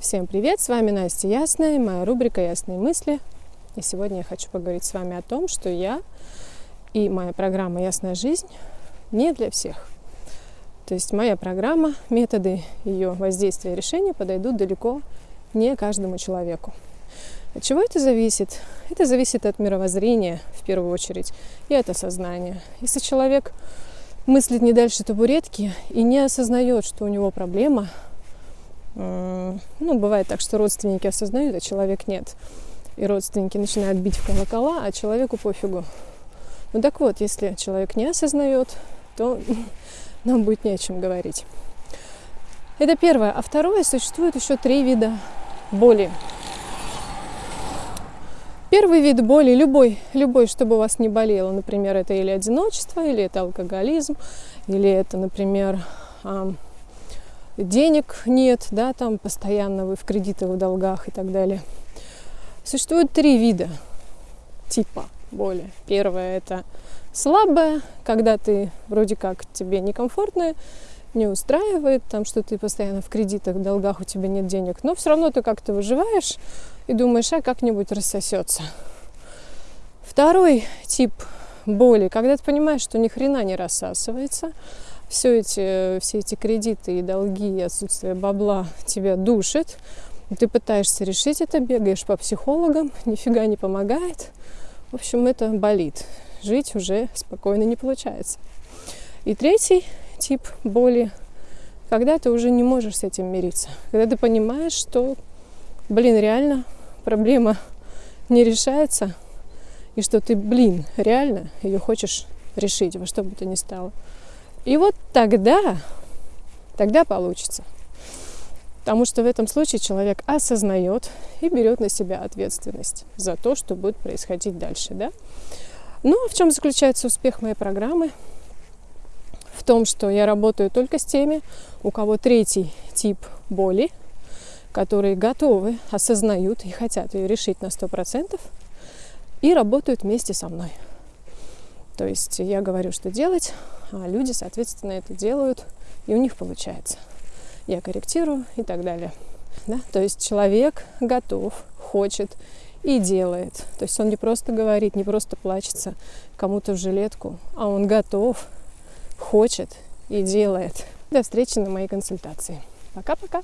Всем привет, с вами Настя Ясная, моя рубрика «Ясные мысли». И сегодня я хочу поговорить с вами о том, что я и моя программа «Ясная жизнь» не для всех. То есть моя программа, методы ее воздействия и решения подойдут далеко не каждому человеку. От чего это зависит? Это зависит от мировоззрения, в первую очередь, и от осознания. Если человек мыслит не дальше табуретки и не осознает, что у него проблема – ну, бывает так, что родственники осознают, а человек нет. И родственники начинают бить в колокола, а человеку пофигу. Ну так вот, если человек не осознает, то нам будет не о чем говорить. Это первое. А второе, существует еще три вида боли. Первый вид боли, любой, любой, чтобы у вас не болело, например, это или одиночество, или это алкоголизм, или это, например, денег нет, да, там постоянно вы в кредитах, в долгах и так далее. Существует три вида типа боли. Первое это слабая, когда ты вроде как тебе некомфортно, не устраивает, там, что ты постоянно в кредитах, в долгах, у тебя нет денег, но все равно ты как-то выживаешь и думаешь, а как-нибудь рассосется. Второй тип боли, когда ты понимаешь, что ни хрена не рассасывается, все эти, все эти кредиты и долги, и отсутствие бабла тебя душит. Ты пытаешься решить это, бегаешь по психологам, нифига не помогает. В общем, это болит. Жить уже спокойно не получается. И третий тип боли, когда ты уже не можешь с этим мириться. Когда ты понимаешь, что, блин, реально проблема не решается, и что ты, блин, реально ее хочешь решить во что бы то ни стало. И вот тогда, тогда получится. Потому что в этом случае человек осознает и берет на себя ответственность за то, что будет происходить дальше. Да? Ну, а в чем заключается успех моей программы? В том, что я работаю только с теми, у кого третий тип боли, которые готовы, осознают и хотят ее решить на 100%, и работают вместе со мной. То есть я говорю, что делать, а люди, соответственно, это делают, и у них получается. Я корректирую и так далее. Да? То есть человек готов, хочет и делает. То есть он не просто говорит, не просто плачется кому-то в жилетку, а он готов, хочет и делает. До встречи на моей консультации. Пока-пока.